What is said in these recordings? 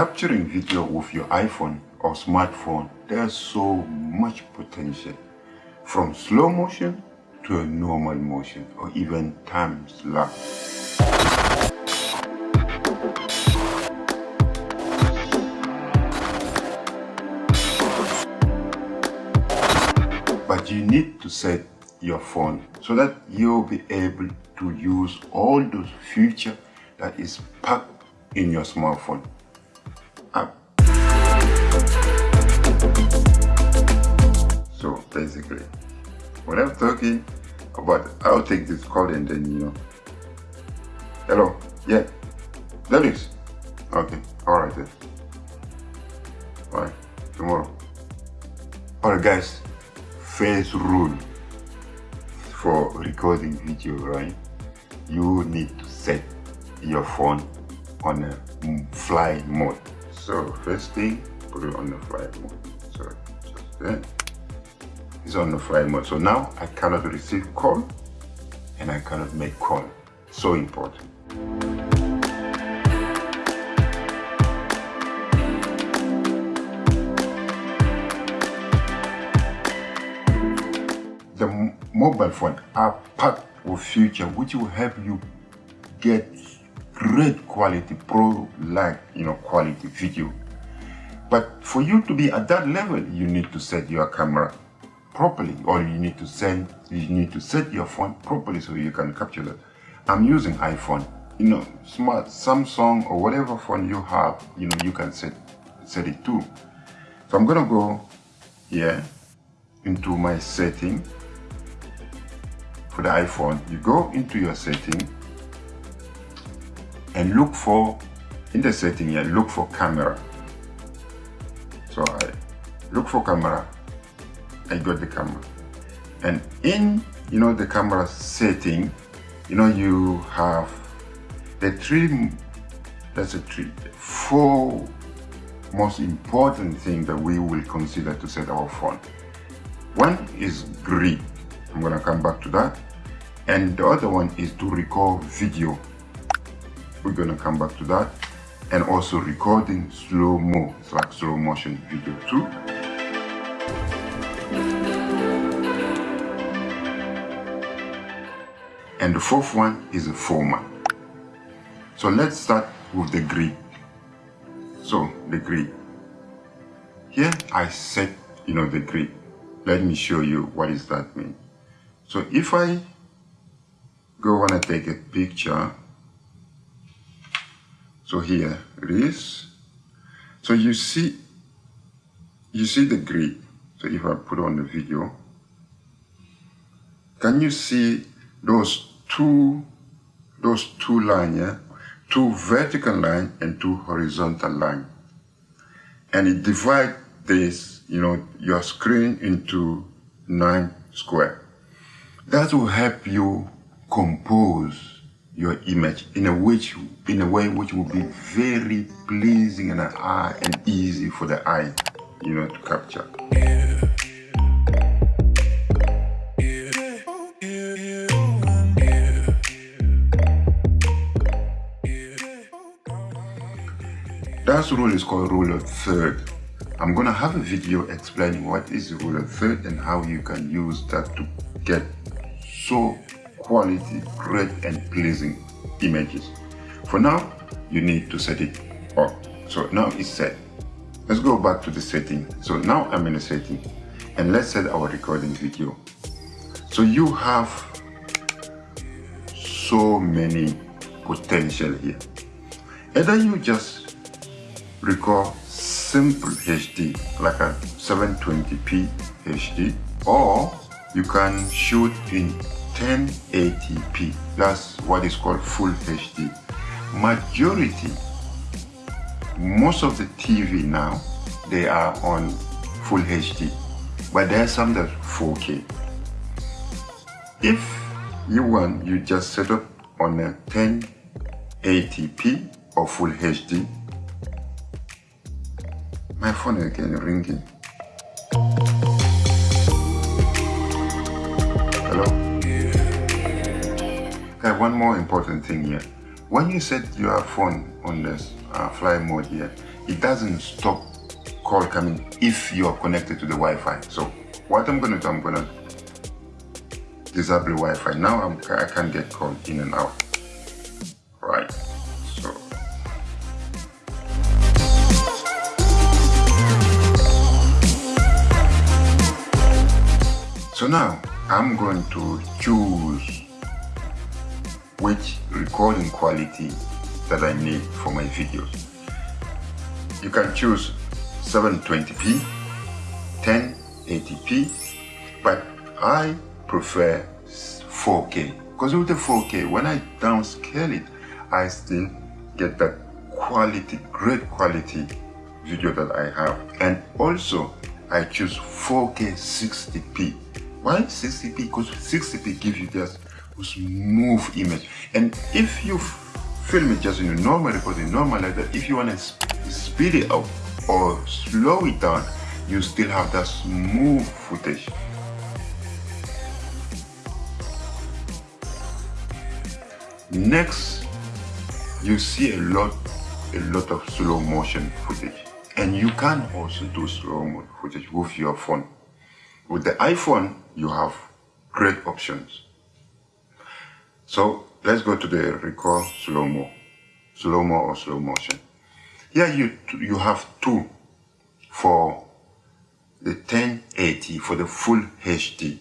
capturing video with your iPhone or smartphone, there's so much potential. From slow motion to a normal motion or even time lapse. But you need to set your phone so that you'll be able to use all those features that is packed in your smartphone basically, When I'm talking about, I'll take this call and then you know. Hello, yeah, that is. Okay, all right then. All right, tomorrow. All right, guys. First rule for recording video, right? You need to set your phone on a fly mode. So first thing, put it on the fly mode. So just then, it's on the fly mode. So now I cannot receive call and I cannot make call. So important. The mobile phone are packed with future which will help you get great quality pro like you know quality video but for you to be at that level you need to set your camera properly or you need to send you need to set your phone properly so you can capture that. I'm using iphone. You know smart samsung or whatever phone you have you know you can set set it too. So i'm gonna go here into my setting. For the iphone you go into your setting and look for in the setting here look for camera. So I look for camera I got the camera. And in you know the camera setting you know you have the three that's a three four most important thing that we will consider to set our phone. One is grid I'm gonna come back to that. And the other one is to record video. We're gonna come back to that. And also recording slow mo it's like slow motion video too and the fourth one is a format so let's start with the grid. So the grid. Here I set you know the grid. Let me show you what does that mean. So if I go and to take a picture so here it is. So you see, you see the grid. So if I put on the video, can you see those two, those two lines, yeah? Two vertical line and two horizontal line. And it divide this, you know, your screen into nine square. That will help you compose your image in a which in a way which will be very pleasing and eye and easy for the eye you know to capture that rule is called rule of third i'm gonna have a video explaining what is the rule of third and how you can use that to get so quality, great and pleasing images. For now, you need to set it up. So now it's set. Let's go back to the setting. So now I'm in the setting and let's set our recording video. So you have so many potential here. Either you just record simple HD like a 720p HD or you can shoot in 1080p. That's what is called full HD. Majority, most of the TV now, they are on full HD, but there are some that 4K. If you want, you just set up on a 1080p or full HD. My phone again ringing. Hello? Okay, one more important thing here. When you set your phone on this uh, fly mode here, it doesn't stop call coming if you are connected to the Wi-Fi. So what I'm gonna do, I'm gonna disable Wi-Fi. Now I'm, I can get call in and out. Now I'm going to choose which recording quality that I need for my videos. You can choose 720p, 1080p, but I prefer 4K because with the 4K, when I downscale it, I still get that quality, great quality video that I have. And also, I choose 4K 60p. Why 60p? Because 60p gives you just smooth image. And if you film it just in a normal recording, normal like that, if you want to speed it up, or slow it down, you still have that smooth footage. Next, you see a lot, a lot of slow motion footage. And you can also do slow motion footage with your phone. With the iPhone, you have great options. So let's go to the record slow-mo, slow-mo or slow motion. Here you, you have two for the 1080 for the full HD.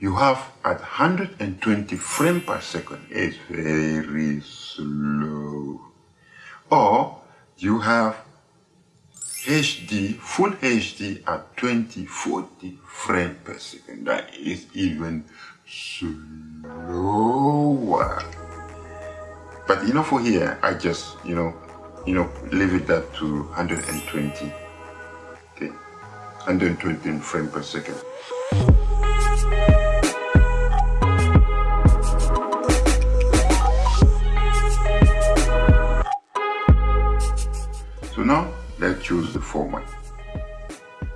You have at 120 frame per second. It's very slow. Or you have HD, full HD at 2040 frame per second. That is even slower. But you know, for here, I just, you know, you know, leave it at to 120. Okay, 120 frame per second. So now choose the format.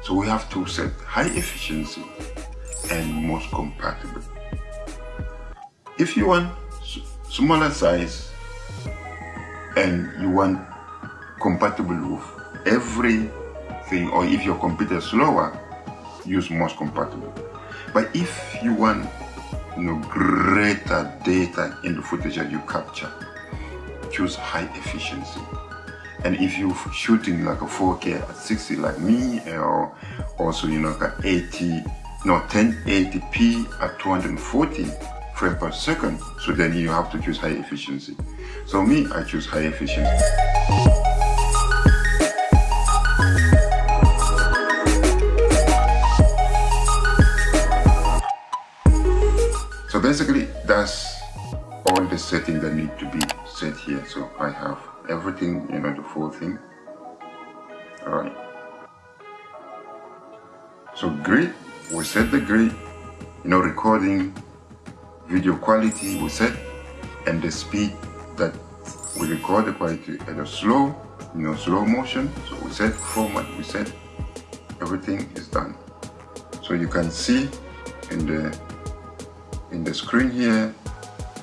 So we have to set high efficiency and most compatible. If you want smaller size and you want compatible with everything or if your computer is slower use most compatible but if you want you know greater data in the footage that you capture choose high efficiency and if you're shooting like a 4k at 60 like me or also you know like 80 no 1080p at 240 frame per second. So then you have to choose high efficiency. So me i choose high efficiency. So basically that's all the settings that need to be set here. So i have everything you know the full thing. All right so grid we set the grid you know recording video quality we set and the speed that we record the quality at a slow you know slow motion. So we set format we set everything is done. So you can see in the in the screen here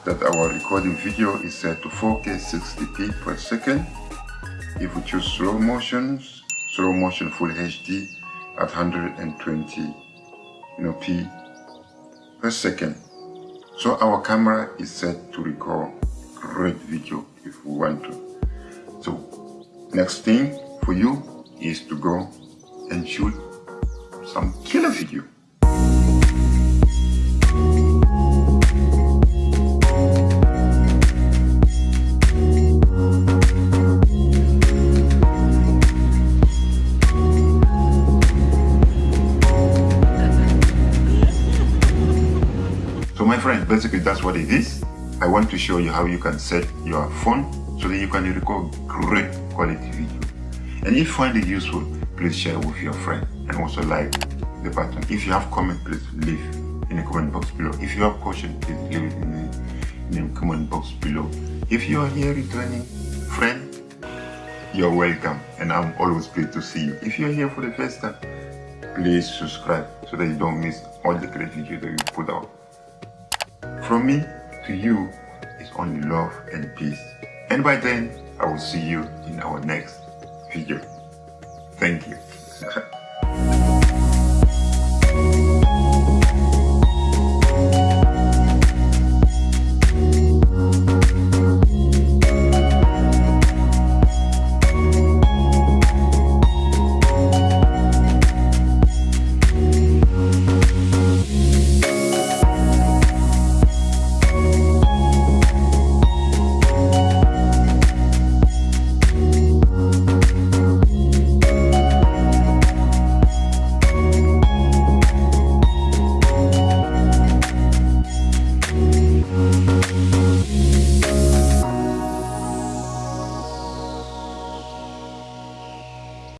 that our recording video is set to 4k 60p per second if we choose slow motions slow motion full hd at 120 you know p per second so our camera is set to record great video if we want to. So next thing for you is to go and shoot some killer video. Basically that's what it is. I want to show you how you can set your phone so that you can record great quality video. And if you find it useful, please share with your friend and also like the button. If you have comment, please leave in the comment box below. If you have question, please leave it in the, in the comment box below. If you are here returning friend, you're welcome and I'm always pleased to see you. If you're here for the first time, please subscribe so that you don't miss all the great videos that we put out. From me to you is only love and peace. And by then, I will see you in our next video. Thank you.